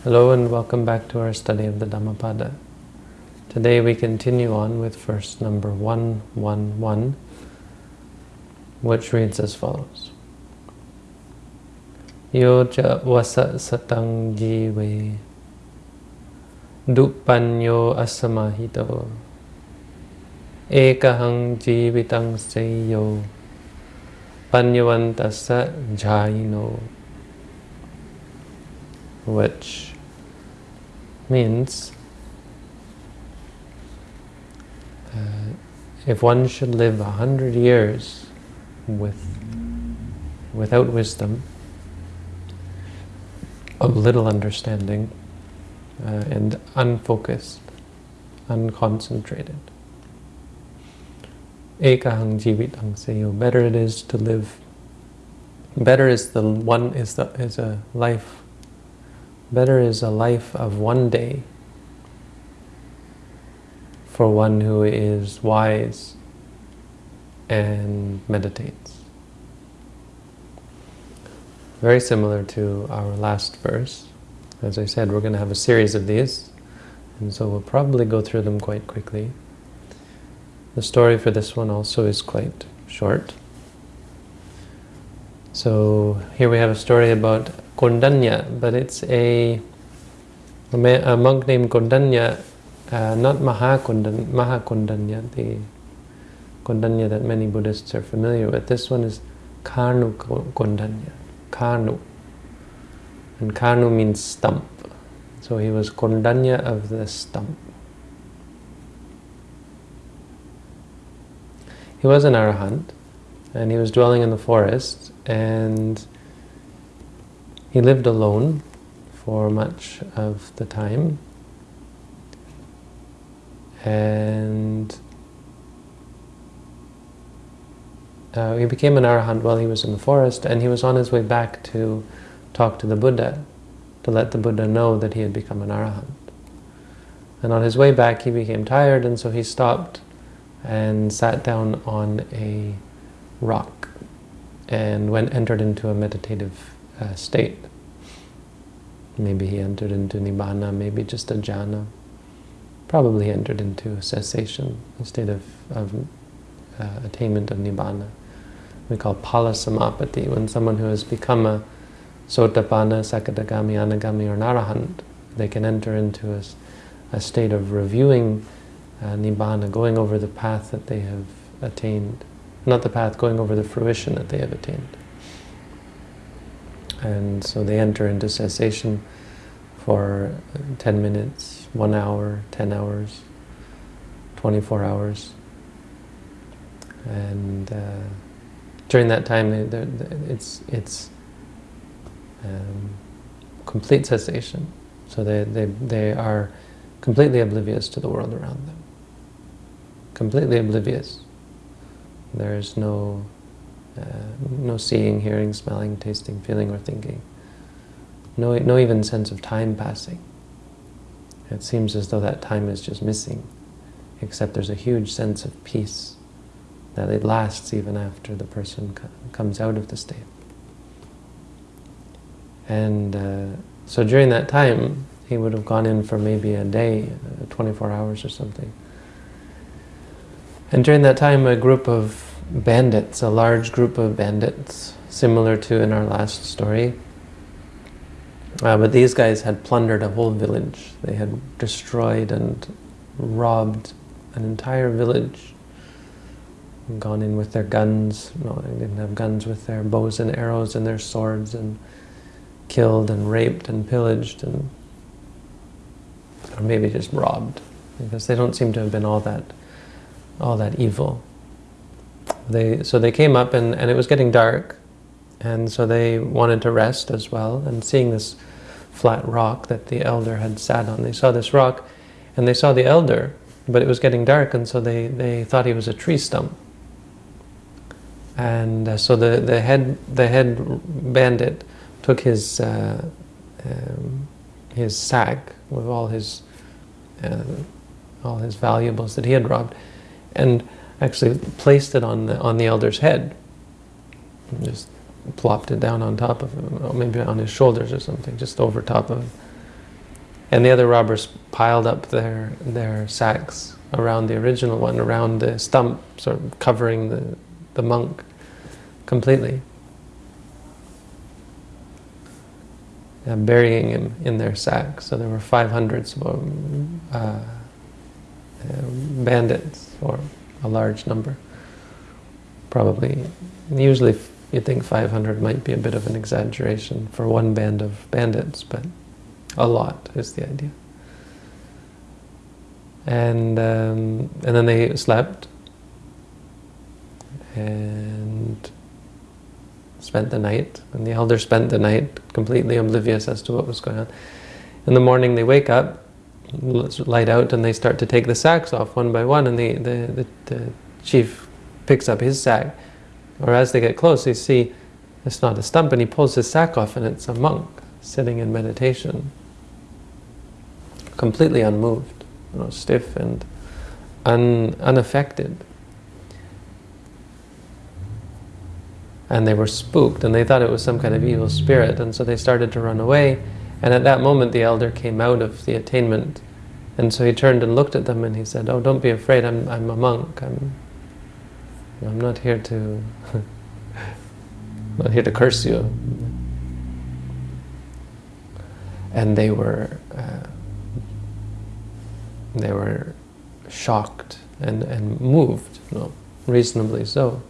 Hello and welcome back to our study of the Dhammapada. Today we continue on with verse number 111, which reads as follows. Yo cha vasa satang jive dupanyo asamahito ekahang jivitang seyo panyavantasa jayino which means uh, if one should live a hundred years with without wisdom, of little understanding, uh, and unfocused, unconcentrated. Ekahang jivitang seyo. Better it is to live. Better is the one is the is a life Better is a life of one day for one who is wise and meditates. Very similar to our last verse. As I said, we're going to have a series of these, and so we'll probably go through them quite quickly. The story for this one also is quite short. So here we have a story about Kondanya, but it's a, a monk named Kondanya, uh, not Mahakondanya, Mahakondanya, the Kondanya that many Buddhists are familiar with. This one is Khanu Kondanya, Khanu. And Khanu means stump. So he was Kondanya of the stump. He was an arahant, and he was dwelling in the forest, and he lived alone for much of the time. And uh, he became an arahant while he was in the forest, and he was on his way back to talk to the Buddha, to let the Buddha know that he had become an arahant. And on his way back, he became tired, and so he stopped and sat down on a rock and went entered into a meditative uh, state. Maybe he entered into nibbana, maybe just a jhana. Probably entered into cessation, a state of, of uh, attainment of nibbana. We call phala samapatti, when someone who has become a sotapanna, sakadagami, anagami, or narahant, they can enter into a, a state of reviewing uh, nibbana, going over the path that they have attained. Not the path, going over the fruition that they have attained. And so they enter into cessation for 10 minutes, 1 hour, 10 hours, 24 hours. And uh, during that time, it's, it's um, complete cessation. So they, they, they are completely oblivious to the world around them. Completely oblivious. There is no uh, no seeing, hearing, smelling, tasting, feeling, or thinking. No, no even sense of time passing. It seems as though that time is just missing, except there's a huge sense of peace that it lasts even after the person co comes out of the state. And uh, so during that time, he would have gone in for maybe a day, uh, 24 hours or something. And during that time, a group of bandits, a large group of bandits, similar to in our last story. Uh, but these guys had plundered a whole village. They had destroyed and robbed an entire village. Gone in with their guns. No, they didn't have guns with their bows and arrows and their swords and killed and raped and pillaged and or maybe just robbed because they don't seem to have been all that all that evil. They so they came up and, and it was getting dark and so they wanted to rest as well. And seeing this flat rock that the elder had sat on they saw this rock and they saw the elder but it was getting dark and so they they thought he was a tree stump. And uh, so the the head the head bandit took his uh, um, his sack with all his uh, all his valuables that he had robbed and actually placed it on the, on the elder's head. And just plopped it down on top of him, or maybe on his shoulders or something, just over top of him. And the other robbers piled up their, their sacks around the original one, around the stump, sort of covering the, the monk completely. And burying him in their sack. So there were 500 uh, uh, bandits, or a large number. Probably, usually you think 500 might be a bit of an exaggeration for one band of bandits, but a lot is the idea. And, um, and then they slept and spent the night. And the elder spent the night completely oblivious as to what was going on. In the morning they wake up, light out, and they start to take the sacks off one by one. And the, the, the, the chief picks up his sack. Or as they get close, they see it's not a stump, and he pulls his sack off, and it's a monk sitting in meditation, completely unmoved, you know, stiff and un unaffected. And they were spooked, and they thought it was some kind of evil spirit, and so they started to run away. And at that moment, the elder came out of the attainment, and so he turned and looked at them, and he said, "Oh, don't be afraid. I'm I'm a monk. I'm I'm not here to not here to curse you." And they were uh, they were shocked and and moved, you know, reasonably so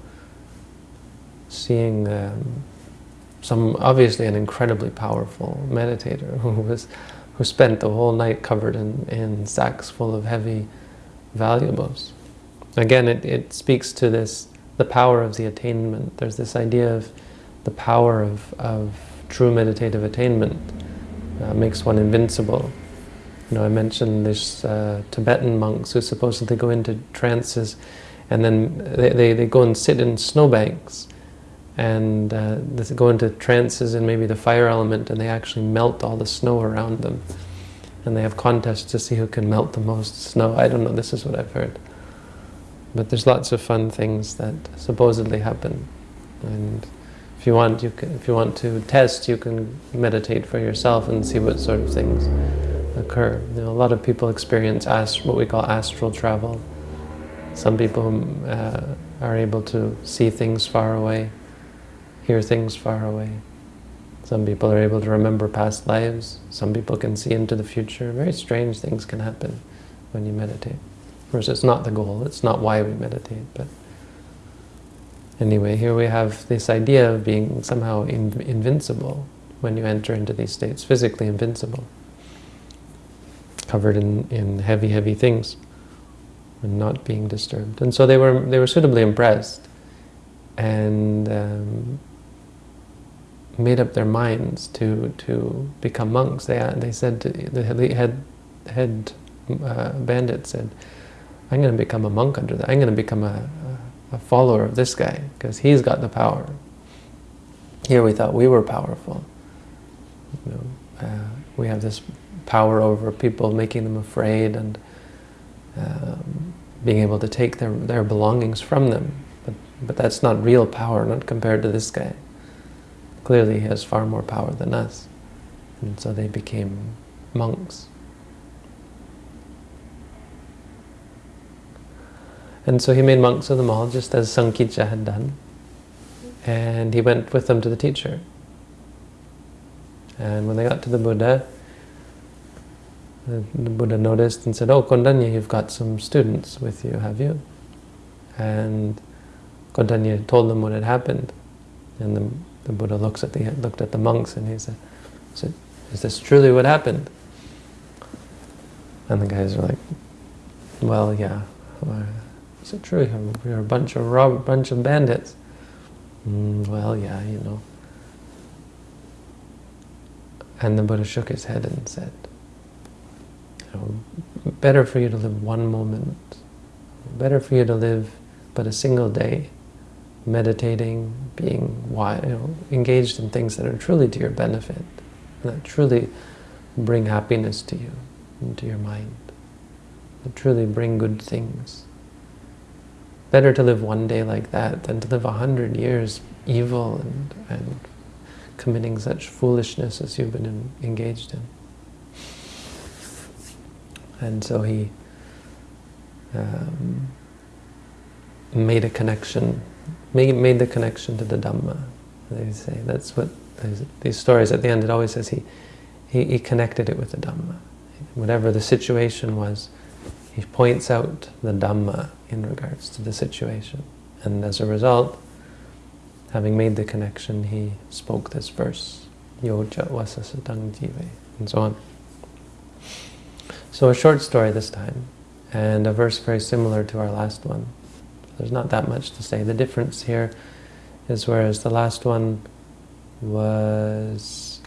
seeing um, some, obviously an incredibly powerful meditator who was, who spent the whole night covered in, in sacks full of heavy valuables. Again, it, it speaks to this, the power of the attainment. There's this idea of the power of, of true meditative attainment uh, makes one invincible. You know, I mentioned this uh, Tibetan monks who supposedly go into trances and then they, they, they go and sit in snowbanks and uh, they go into trances and maybe the fire element and they actually melt all the snow around them. And they have contests to see who can melt the most snow. I don't know, this is what I've heard. But there's lots of fun things that supposedly happen. And if you want, you can, if you want to test, you can meditate for yourself and see what sort of things occur. You know, a lot of people experience what we call astral travel. Some people uh, are able to see things far away hear things far away. Some people are able to remember past lives. Some people can see into the future. Very strange things can happen when you meditate. Of course, it's not the goal. It's not why we meditate. But anyway, here we have this idea of being somehow in, invincible when you enter into these states, physically invincible, covered in, in heavy, heavy things and not being disturbed. And so they were, they were suitably impressed. And um, made up their minds to to become monks. They they said to, the head head uh, bandit said, "I'm going to become a monk under that. I'm going to become a, a, a follower of this guy because he's got the power." Here we thought we were powerful. You know, uh, we have this power over people, making them afraid and um, being able to take their their belongings from them. But but that's not real power, not compared to this guy clearly he has far more power than us. And so they became monks. And so he made monks of them all, just as Sankicca had done. And he went with them to the teacher. And when they got to the Buddha, the, the Buddha noticed and said, Oh, Kondanya, you've got some students with you, have you? And Kondanya told them what had happened. And the the Buddha looks at the looked at the monks and he said, "Is this truly what happened?" And the guys are like, "Well, yeah." Is it true? We're a bunch of rob bunch of bandits. Mm, well, yeah, you know. And the Buddha shook his head and said, better for you to live one moment, better for you to live but a single day meditating, being you know, engaged in things that are truly to your benefit, that truly bring happiness to you, into your mind, that truly bring good things. Better to live one day like that than to live a hundred years evil and, and committing such foolishness as you've been in, engaged in. And so he um, made a connection, made, made the connection to the Dhamma. They say that's what these stories at the end. It always says he, he he connected it with the Dhamma. Whatever the situation was, he points out the Dhamma in regards to the situation, and as a result, having made the connection, he spoke this verse, Yoja vasasatang jive, and so on. So a short story this time, and a verse very similar to our last one. There's not that much to say. The difference here is whereas the last one was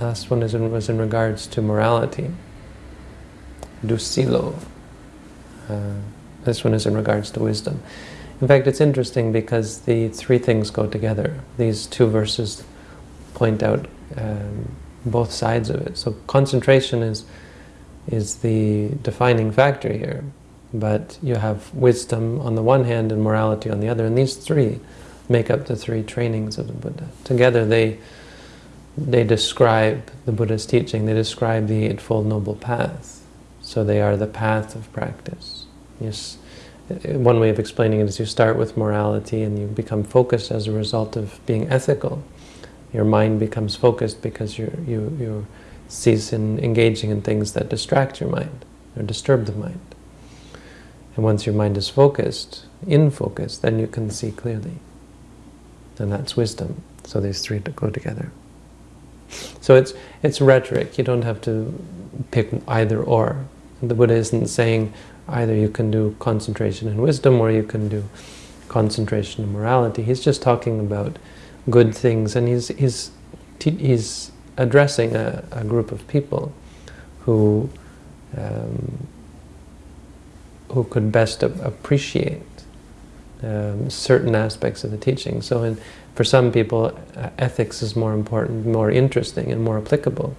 last one is in, was in regards to morality. Dusilo. Uh, this one is in regards to wisdom. In fact, it's interesting because the three things go together. These two verses point out um, both sides of it. So concentration is is the defining factor here. But you have wisdom on the one hand and morality on the other. And these three make up the three trainings of the Buddha. Together they they describe the Buddha's teaching. They describe the Eightfold Noble Path. So they are the path of practice. Yes, one way of explaining it is you start with morality and you become focused as a result of being ethical. Your mind becomes focused because you you you cease in engaging in things that distract your mind or disturb the mind. And once your mind is focused, in focus, then you can see clearly. And that's wisdom. So these three go together. So it's it's rhetoric. You don't have to pick either or. The Buddha isn't saying either you can do concentration and wisdom or you can do concentration and morality. He's just talking about good things, and he's he's he's addressing a, a group of people who um, who could best appreciate um, certain aspects of the teaching. So in, for some people, uh, ethics is more important, more interesting, and more applicable.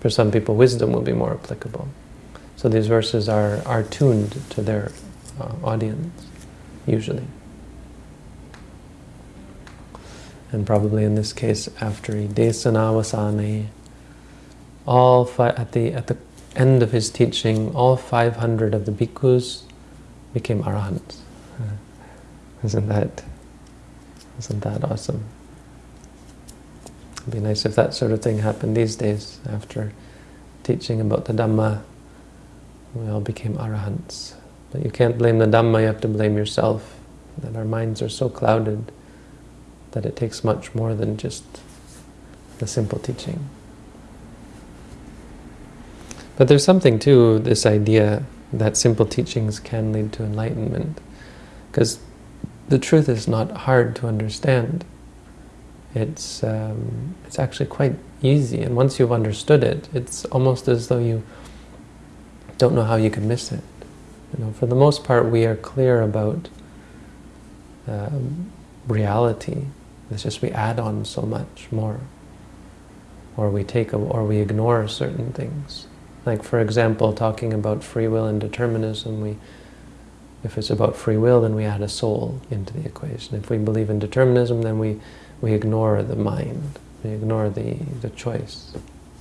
For some people, wisdom will be more applicable. So these verses are, are tuned to their uh, audience, usually. And probably in this case, after Desanavasane, all at the at the end of his teaching, all 500 of the bhikkhus became arahants. Isn't that isn't that awesome? It'd be nice if that sort of thing happened these days after teaching about the Dhamma we all became arahants. But you can't blame the Dhamma, you have to blame yourself. That our minds are so clouded that it takes much more than just the simple teaching. But there's something to this idea that simple teachings can lead to enlightenment. Because the truth is not hard to understand. It's, um, it's actually quite easy. And once you've understood it, it's almost as though you don't know how you could miss it. You know, for the most part, we are clear about um, reality. It's just we add on so much more, or we take a, or we ignore certain things. Like for example, talking about free will and determinism, we if it's about free will, then we add a soul into the equation. If we believe in determinism, then we we ignore the mind, we ignore the the choice.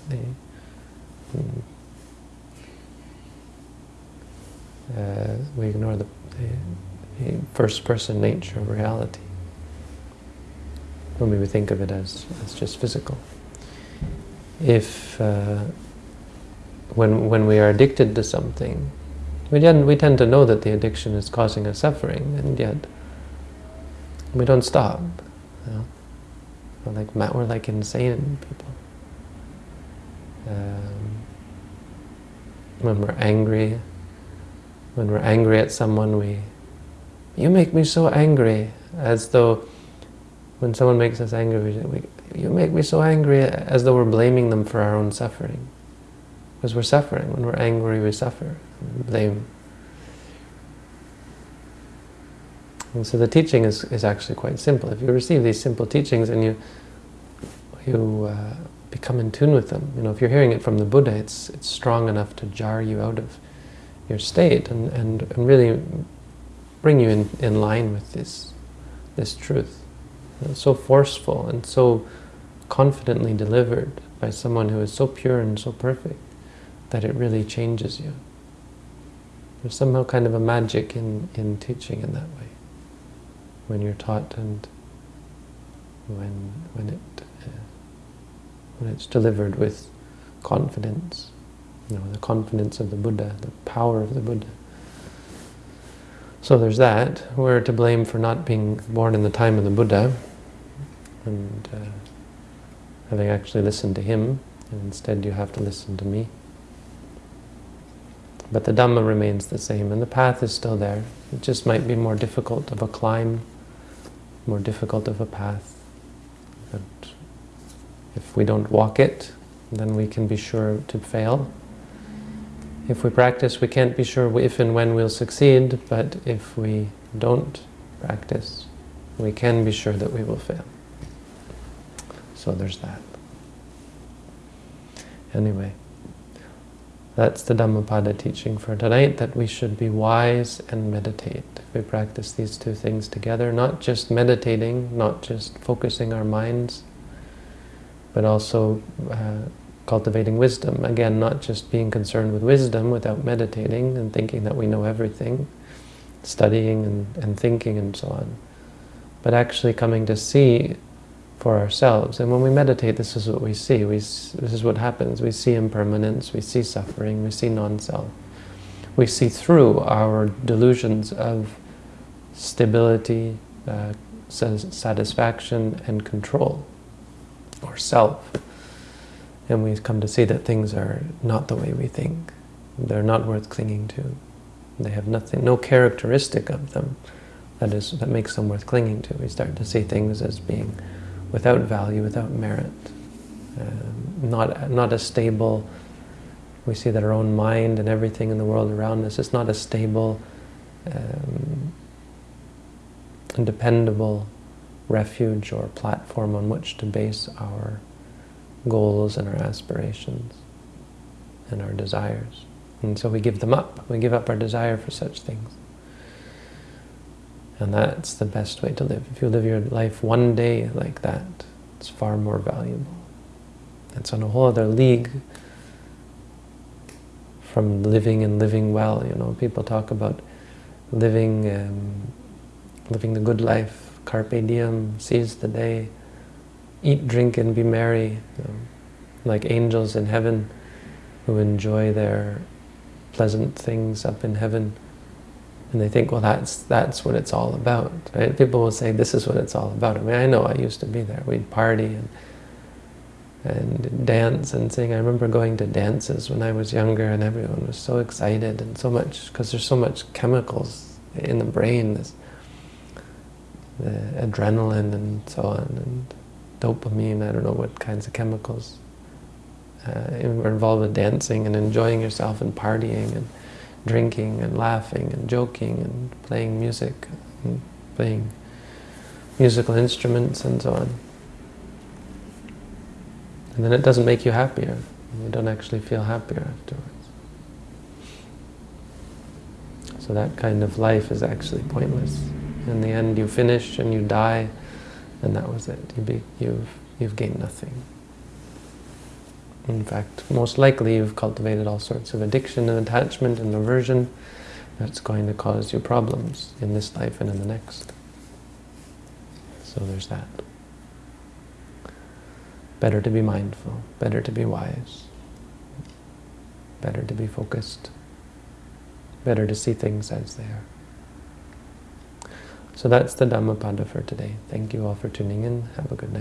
The, mm, uh, we ignore the, the, first-person nature of reality. When we think of it as, as just physical. If, uh, when, when we are addicted to something, we tend, we tend to know that the addiction is causing us suffering, and yet we don't stop. You know? We're like, we're like insane people. Um, when we're angry, when we're angry at someone, we, you make me so angry, as though when someone makes us angry, we, you make me so angry, as though we're blaming them for our own suffering. Because we're suffering. When we're angry, we suffer. We blame. And so the teaching is, is actually quite simple. If you receive these simple teachings and you you uh, become in tune with them, you know, if you're hearing it from the Buddha, it's it's strong enough to jar you out of your state and, and, and really bring you in, in line with this, this truth. It's so forceful and so confidently delivered by someone who is so pure and so perfect that it really changes you. There's somehow kind of a magic in, in teaching in that way. When you're taught and when, when, it, uh, when it's delivered with confidence, you know, the confidence of the Buddha, the power of the Buddha. So there's that. We're to blame for not being born in the time of the Buddha and uh, having actually listened to him, and instead you have to listen to me. But the Dhamma remains the same, and the path is still there. It just might be more difficult of a climb, more difficult of a path. But if we don't walk it, then we can be sure to fail. If we practice, we can't be sure if and when we'll succeed, but if we don't practice, we can be sure that we will fail. So there's that. Anyway. That's the Dhammapada teaching for tonight, that we should be wise and meditate. We practice these two things together, not just meditating, not just focusing our minds, but also uh, cultivating wisdom. Again, not just being concerned with wisdom without meditating and thinking that we know everything, studying and, and thinking and so on, but actually coming to see for ourselves. And when we meditate, this is what we see. We, this is what happens. We see impermanence, we see suffering, we see non-self. We see through our delusions of stability, uh, satisfaction, and control, or self. And we come to see that things are not the way we think. They're not worth clinging to. They have nothing, no characteristic of them that is that makes them worth clinging to. We start to see things as being without value, without merit, um, not, not a stable, we see that our own mind and everything in the world around us is not a stable um, and dependable refuge or platform on which to base our goals and our aspirations and our desires. And so we give them up. We give up our desire for such things. And that's the best way to live. If you live your life one day like that, it's far more valuable. It's on a whole other league from living and living well. You know, people talk about living, um, living the good life, carpe diem, seize the day, eat, drink, and be merry, you know, like angels in heaven who enjoy their pleasant things up in heaven and they think, well, that's that's what it's all about. Right? People will say, this is what it's all about. I mean, I know I used to be there. We'd party and and dance and sing. I remember going to dances when I was younger, and everyone was so excited and so much because there's so much chemicals in the brain, this the adrenaline and so on, and dopamine. I don't know what kinds of chemicals uh, are involved with dancing and enjoying yourself and partying and drinking and laughing and joking and playing music and playing musical instruments and so on. And then it doesn't make you happier. You don't actually feel happier afterwards. So that kind of life is actually pointless. In the end, you finish and you die, and that was it. You you've, you've gained nothing. In fact, most likely you've cultivated all sorts of addiction and attachment and aversion that's going to cause you problems in this life and in the next. So there's that. Better to be mindful, better to be wise, better to be focused, better to see things as they are. So that's the Dhammapada for today. Thank you all for tuning in. Have a good night.